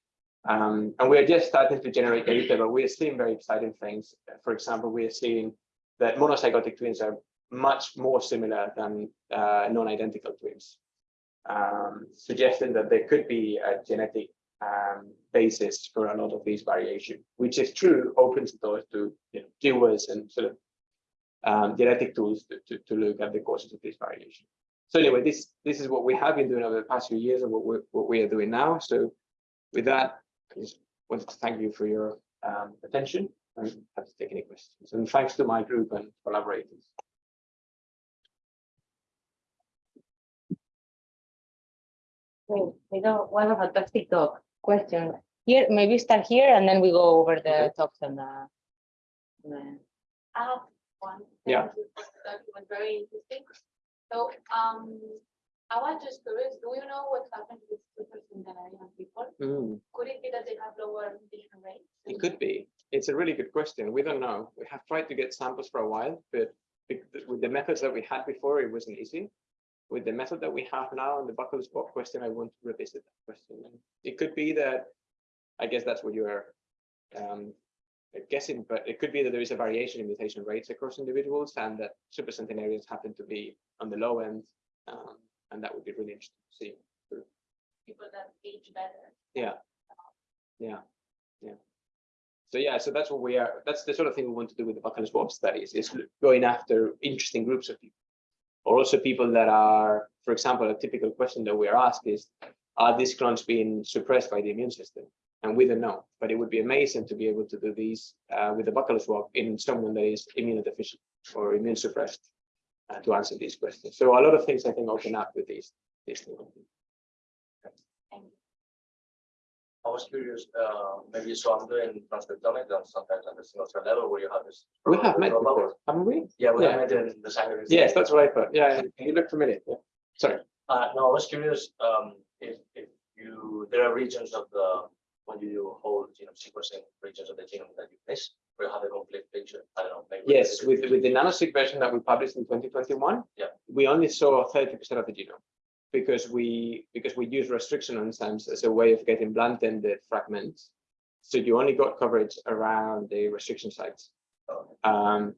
Um, and we're just starting to generate data, but we're seeing very exciting things. For example, we are seeing that monozygotic twins are much more similar than uh, non-identical twins, um, suggesting that there could be a genetic um, basis for a lot of these variation, which is true, opens the doors to you know, viewers and sort of um, genetic tools to, to, to, look at the causes of this variation. So anyway, this this is what we have been doing over the past few years and what we what we are doing now. So with that, I just wanted to thank you for your um, attention and have to take any questions. And thanks to my group and collaborators. Great. We got one a fantastic talk. Question here, maybe start here and then we go over the Okay. talks and the. the- I have one. Yeah. That was very interesting. So, um, I was just curious, do you know what happens with super centenarian people? Mm, Could it be that they have lower mutation rates? it could be. It's a really good question. We don't know. We have tried to get samples for a while, but with the methods that we had before, it wasn't easy. With the method that we have now and the buccal swab question, I want to revisit that question. It could be that, I guess that's what you are um, guessing, but it could be that there is a variation in mutation rates across individuals and that supercentenarians happen to be on the low end. Um, and that would be really interesting to see. People that age better. Yeah. Yeah. Yeah. So yeah, so that's what we are, that's the sort of thing we want to do with the buccal swab studies is going after interesting groups of people. Or also people that are, for example, a typical question that we are asked is, are these clones being suppressed by the immune system? And we don't know, but it would be amazing to be able to do these uh, with the buccal swab in someone that is immunodeficient or immune suppressed uh, to answer these questions. So a lot of things I think open up with these, these things. I was curious, uh, maybe so I'm doing transcriptomics and sometimes at the single cell level where you have this. We have met dropout. before, haven't we? Yeah, we Yeah. have met in the Sanger. Yes, that's what I thought. Yeah, can you look familiar. Yeah. Sorry. Uh, no, I was curious, um, if, if you, there are regions of the, when you do whole genome sequencing, regions of the genome that you miss, you have a complete picture, I don't know. Yes, with, with the nanoseq version that we published in 2021, Yeah. we only saw 30% of the genome because we because we use restriction enzymes as a way of getting blunt-ended fragments. So you only got coverage around the restriction sites. Um,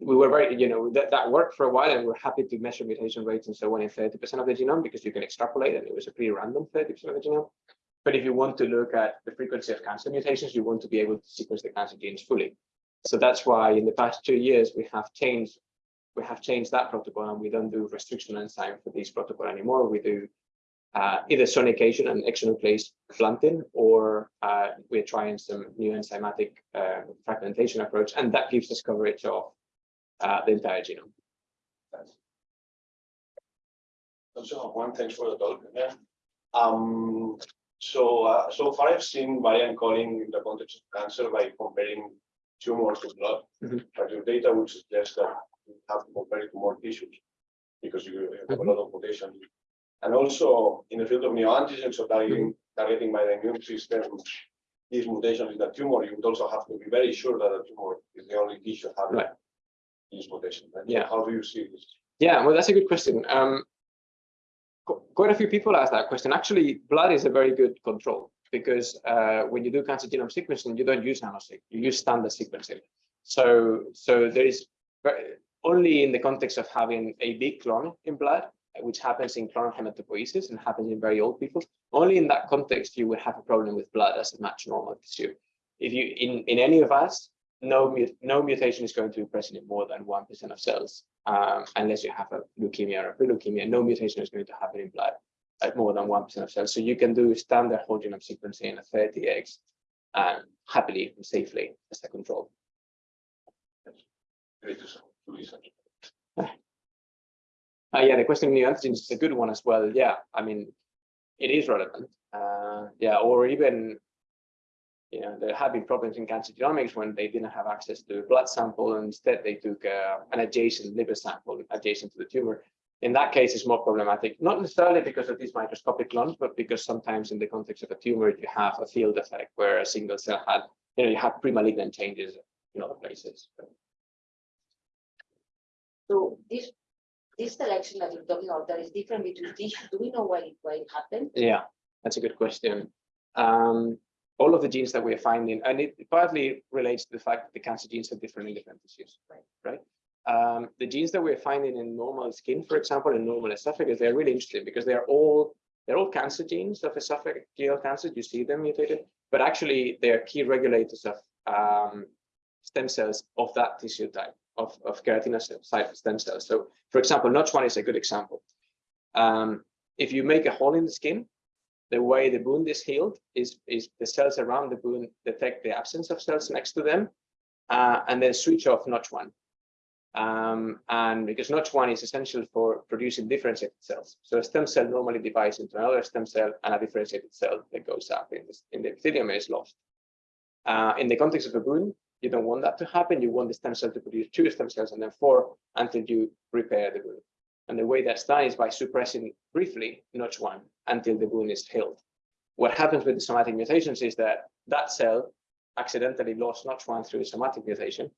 we were very, you know, that, that worked for a while and we're happy to measure mutation rates and so on in 30% of the genome because you can extrapolate and it was a pretty random 30% of the genome. But if you want to look at the frequency of cancer mutations, you want to be able to sequence the cancer genes fully. So that's why in the past two years, we have changed we have changed that protocol and we don't do restriction enzyme for this protocol anymore. We do uh, either sonication and exonuclease planting, or uh, we're trying some new enzymatic uh, fragmentation approach, and that gives us coverage of uh, the entire genome. Also, one, thanks for the talk. Um, so, uh, so far I've seen variant calling in the context of cancer by comparing tumors to blood. Mhm. But your data would suggest that you have to compare it to more tissues because you have a lot of mutation. And also in the field of neoantigens, so targeting, targeting by the immune system, these mutations in the tumor, you would also have to be very sure that the tumor is the only tissue having Right. these mutations. So Yeah. How do you see this? Yeah, well, that's a good question. Um, quite a few people ask that question. Actually, blood is a very good control because uh, when you do cancer genome sequencing, you don't use nanoseq, you use standard sequencing. So, so there is only in the context of having a big clone in blood, which happens in clonal hematopoiesis and happens in very old people. Only in that context you would have a problem with blood as a match normal tissue. If you in in any of us, no no mutation is going to be present in more than one percent of cells, um, unless you have a leukemia or a leukemia. No mutation is going to happen in blood at more than one percent of cells. So you can do standard whole genome sequencing at 30x and happily and safely as a control. Great to to listen. Uh, yeah, the question of neoantigens is a good one as well. Yeah, I mean, it is relevant. Uh, yeah, or even, you know, there have been problems in cancer genomics when they didn't have access to a blood sample and instead they took uh, an adjacent liver sample adjacent to the tumor. In that case, it's more problematic, not necessarily because of these microscopic clones, but because sometimes in the context of a tumor, you have a field effect where a single cell had, you know, you have pre-malignant changes in other places. So this, this selection that you're talking about, that is different between tissues, do we know why, it- why it happened? Yeah, that's a good question. Um, all of the genes that we're finding, and it partly relates to the fact that the cancer genes are different in different tissues, Right. right? Um, the genes that we're finding in normal skin, for example, in normal esophagus, they're really interesting because they're all they're all cancer genes of esophageal cancer. You see them mutated, but actually they're key regulators of um, stem cells of that tissue type of, of keratinocyte stem cells. So, for example, Notch1 is a good example. Um, if you make a hole in the skin, the way the wound is healed is, is the cells around the wound detect the absence of cells next to them uh, and then switch off Notch1. Um, and because Notch1 is essential for producing differentiated cells. So a stem cell normally divides into another stem cell and a differentiated cell that goes up in, this, in the epithelium is lost. Uh, in the context of a wound, you don't want that to happen. You want the stem cell to produce two stem cells and then four until you repair the wound. And the way that's done is by suppressing briefly Notch1 until the wound is healed. What happens with the somatic mutations is that that cell accidentally lost Notch1 through a somatic mutation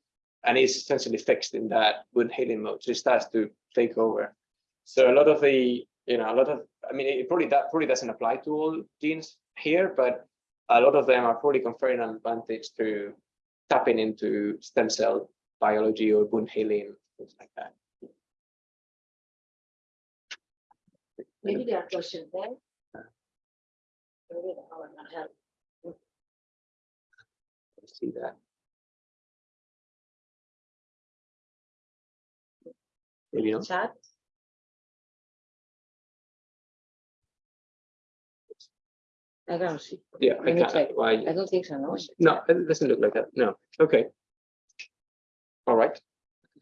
and is essentially fixed in that wound healing mode. So it starts to take over. So a lot of the, you know, a lot of, I mean, it probably that probably doesn't apply to all genes here, but a lot of them are probably conferring an advantage to tapping into stem cell biology or wound healing, things like that. Maybe there are questions there. Maybe that will not help. See that. Maybe not. Chat? I don't see. Yeah, I Let me can't. Why? I don't think so, no. No, it doesn't look like that. No. Okay. All right.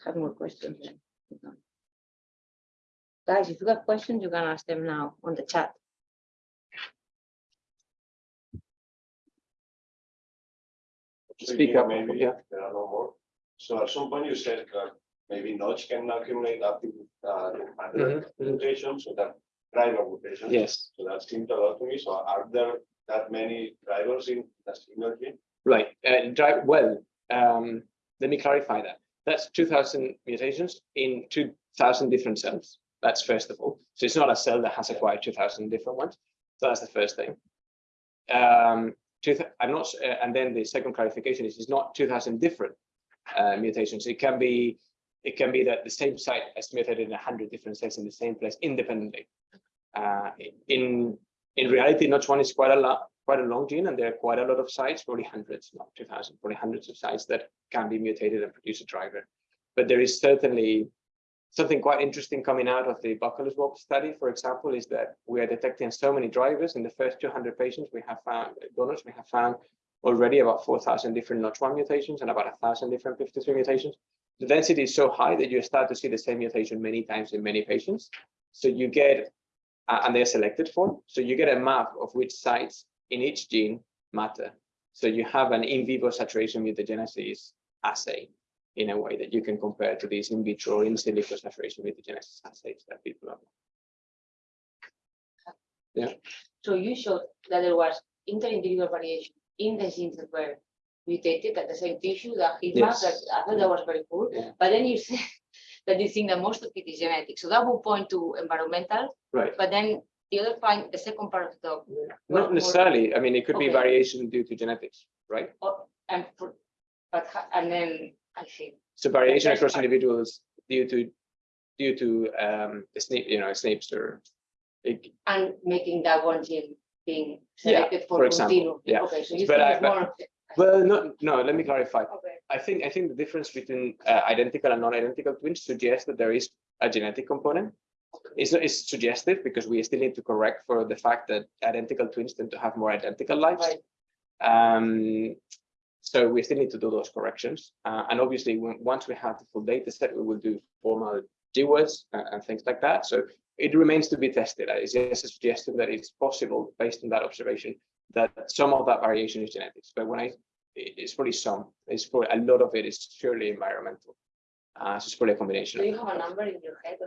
Have more questions. then. Guys, if you got questions, you can ask them now on the chat. Speak up, Maybe yeah. there are no more. So at some point you said that maybe Notch can accumulate up to uh, hundred Mhm, mhm. mutations, so that driver mutations. Yes. So that seemed a lot to me. So are there that many drivers in a single gene? Right. Uh, drive well. Um, let me clarify that. That's 2,000 mutations in 2,000 different cells. That's first of all. So it's not a cell that has acquired 2,000 different ones. So that's the first thing. Um, I'm not, uh, and then the second clarification is it's not 2,000 different uh, mutations. It can be it can be that the same site has mutated in a hundred different cells in the same place independently. Uh, in in reality, Notch one is quite a lot, quite a long gene, and there are quite a lot of sites, probably hundreds, not 2000, probably hundreds of sites that can be mutated and produce a driver. But there is certainly something quite interesting coming out of the Buccal swab study, for example, is that we are detecting so many drivers in the first 200 patients we have found, donors, we have found already about 4,000 different Notch1 mutations and about 1,000 different 53 mutations. The density is so high that you start to see the same mutation many times in many patients. So you get, uh, and they're selected for, so you get a map of which sites in each gene matter. So you have an in vivo saturation mutagenesis assay in a way that you can compare to these in vitro in silico saturation mutagenesis assays that people have. Yeah. So you showed that there was inter-individual variation in the genes that were mutated at the same tissue, the heat map, Yes. that I thought that was very cool. Yeah. But then you said that you think that most of it is genetic. So that would point to environmental, Right. but then the other point, the second part of the talk. were Not necessarily. I mean, it could be variation due to genetics, right? Oh, and, for- but, and then I see. So variation across individuals due to due to um the SNP, you know, it, And making that one gene being Yeah, selected for for example, continuum. yeah. Okay, so you But think I- more. well, no, no, let me clarify. Okay. I think I think the difference between uh, identical and non-identical twins suggests that there is a genetic component. It's, it's suggestive because we still need to correct for the fact that identical twins tend to have more identical lives. Right. Um, so we still need to do those corrections. Uh, and obviously, when, once we have the full data set, we will do formal GWAS uh, and things like that. So it remains to be tested. It's just a suggestion that it's possible based on that observation that some of that variation is genetics. But when I, it's probably some, it's probably a lot of it is purely environmental. Uh, so it's probably a combination. Do you have a number in your head?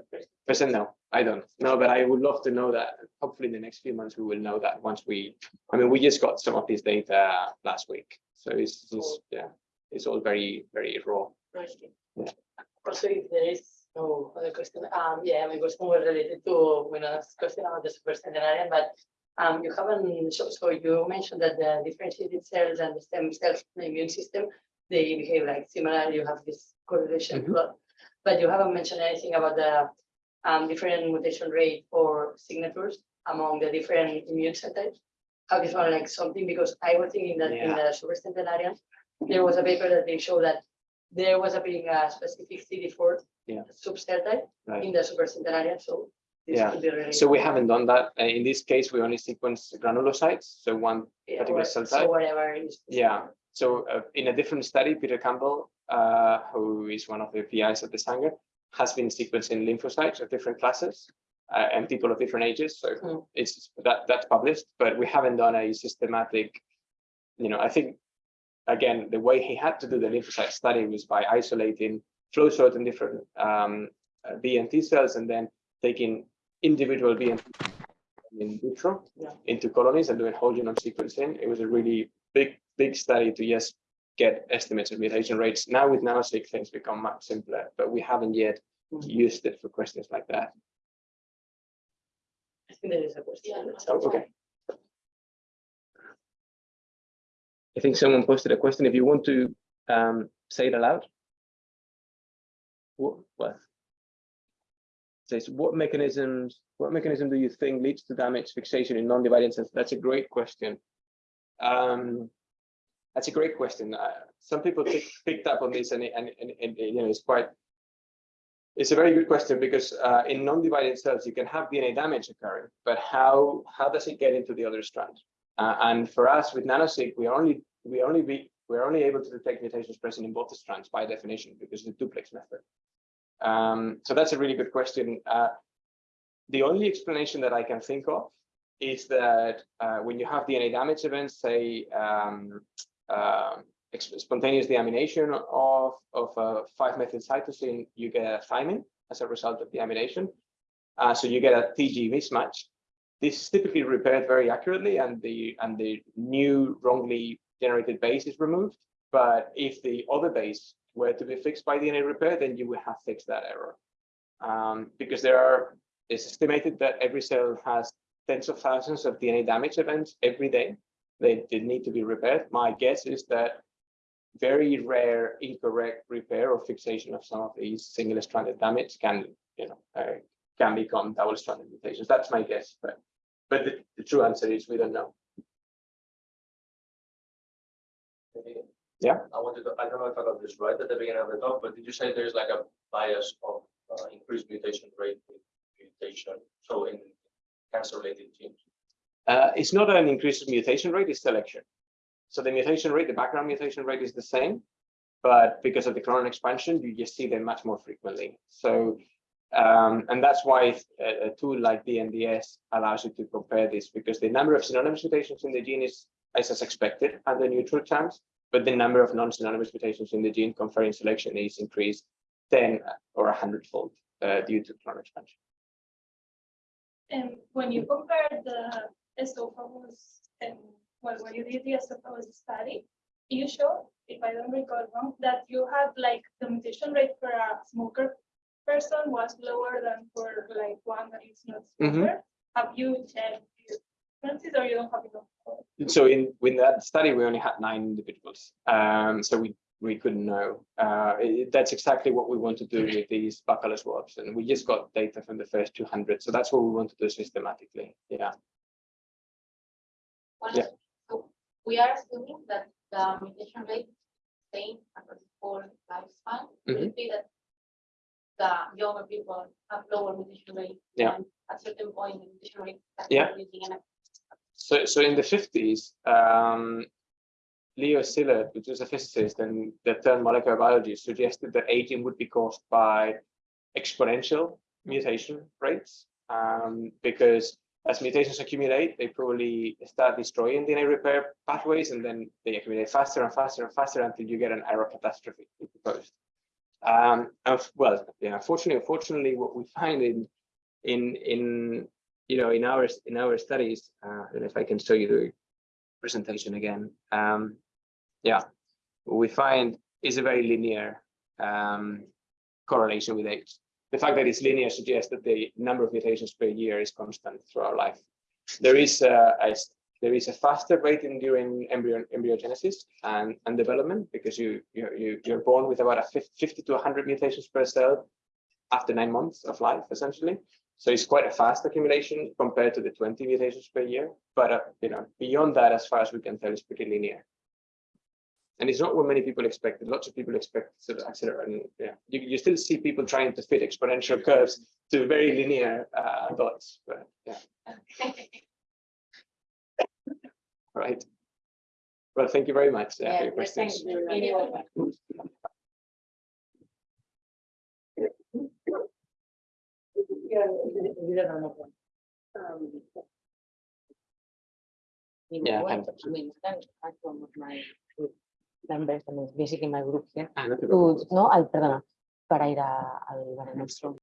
Percent no, I don't. No, but I would love to know that. Hopefully in the next few months, we will know that once we, I mean, we just got some of this data last week. So it's just, yeah, it's all very, very raw. Also, if there is no other question, um, yeah, it was more related to when I asked question about the supercentenarian, but um, you haven't, so, so you mentioned that the differentiated cells and the stem cells, in the immune system, they behave like similar, you have this correlation Mhm. plot. But you haven't mentioned anything about the um, different mutation rate or signatures among the different immune cell this one like something, because I was thinking that in Yeah. the supercentenarian, there was a paper that they showed that there was a being a specific CD4 Yeah. subcell type Right. in the supercentenarian, so. this Yeah. could be related. So we haven't done that. Uh, In this case, we only sequence granulocytes. So one Yeah, particular or- cell So type. whatever is. Yeah. So uh, in a different study, Peter Campbell, uh, who is one of the PIs at the Sanger, has been sequencing lymphocytes of different classes uh, and people of different ages. So Mm. it's that that's published, but we haven't done a systematic, you know, I think again, the way he had to do the lymphocyte study was by isolating flow certain different um, uh, B and T cells and then taking individual B and T in vitro Yeah. into colonies and doing whole genome sequencing. It was a really big, big study to just get estimates of mutation rates. Now with nanoseq things become much simpler, but we haven't yet Mhm. used it for questions like that. I think there is a question. Okay. I think someone posted a question. If you want to um, say it aloud. What, what? Says, what mechanisms, what mechanism do you think leads to damage fixation in non-dividing cells? That's a great question. Um, that's a great question. Uh, some people pick, picked up on this and, it- and, and, and, you know, it's quite, it's a very good question because uh, in non-dividing cells, you can have DNA damage occurring, but how, how does it get into the other strand? Uh, and for us with nanoseq, we only, we only be, we're only able to detect mutations present in both the strands by definition because of the duplex method. Um, so that's a really good question. Uh, the only explanation that I can think of is that uh, when you have DNA damage events, say um, ex- spontaneous deamination of, of a 5-methyl cytosine, you get a thymine as a result of deamination. Uh, so you get a TG mismatch. This is typically repaired very accurately and the, and the new wrongly generated base is removed. But if the other base were to be fixed by DNA repair, then you would have fixed that error. Um, because there are, it's estimated that every cell has tens of thousands of DNA damage events every day. They, they need to be repaired. My guess is that very rare incorrect repair or fixation of some of these single stranded damage can, you know, uh, can become double stranded mutations. That's my guess, but but the, the true answer is we don't know. Yeah. I wanted to, I don't know if I got this right at the beginning of the talk, but did you say there's like a bias of uh, increased mutation rate with mutation, so in cancer related genes? Uh, it's not an increased mutation rate, it's selection. So the mutation rate, the background mutation rate is the same, but because of the clonal expansion, you just see them much more frequently. So, um, and that's why a, a tool like DNDS allows you to compare this because the number of synonymous mutations in the gene is, is as expected under neutral terms, but the number of non-synonymous mutations in the gene conferring selection is increased 10 or 100 fold uh, due to clonal expansion. And when you compare the esophagus and well, when you did the esophagus study, you showed, if I don't recall wrong, that you had like the mutation rate for a smoker person was lower than for like one that is not Mhm. smoker. Have you checked the differences or you don't have enough? so in with that study we only had nine individuals um so we we couldn't know uh it- that's exactly what we want to do with these buccal swabs and we just got data from the first 200 so that's what we want to do systematically yeah One Yeah. We are assuming that the mutation rate same across the whole lifespan. Will Mhm. it be that the younger people have lower mutation rate? Yeah. and At certain point, the mutation rate. Yeah. so so in the 50s um leo szilard which was a physicist and that turned molecular biology suggested that aging would be caused by exponential mutation rates um, because as mutations accumulate, they probably start destroying DNA repair pathways and then they accumulate faster and faster and faster until you get an error catastrophe post. Um, of- well, yeah, unfortunately, unfortunately, what we find in in in you know in our in our studies, uh, and if I can show you the presentation again, um, yeah, what we find is a very linear um, correlation with age the fact that it's linear suggests that the number of mutations per year is constant throughout life. There is a, a there is a faster rate in during embryo embryogenesis and, and development because you you you you're born with about a fif- 50 to 100 mutations per cell after nine months of life essentially. So it's quite a fast accumulation compared to the 20 mutations per year. But uh, you know beyond that, as far as we can tell, it's pretty linear. And it's not what many people expected. Lots of people expect sort of accelerate. And yeah, you, you still see people trying to fit exponential curves to very linear uh, dots. But yeah, right. Well, thank you very much uh, for Yeah, your well, thank questions. you very much. Yeah, we- we don't know. Um, In Yeah, a way, thank I mean, thanks, I'm one of my group members, and it's basically my group here. Ah, no te To, preocupes. no, ay, perdona, para ir a- al Bare Nostrum.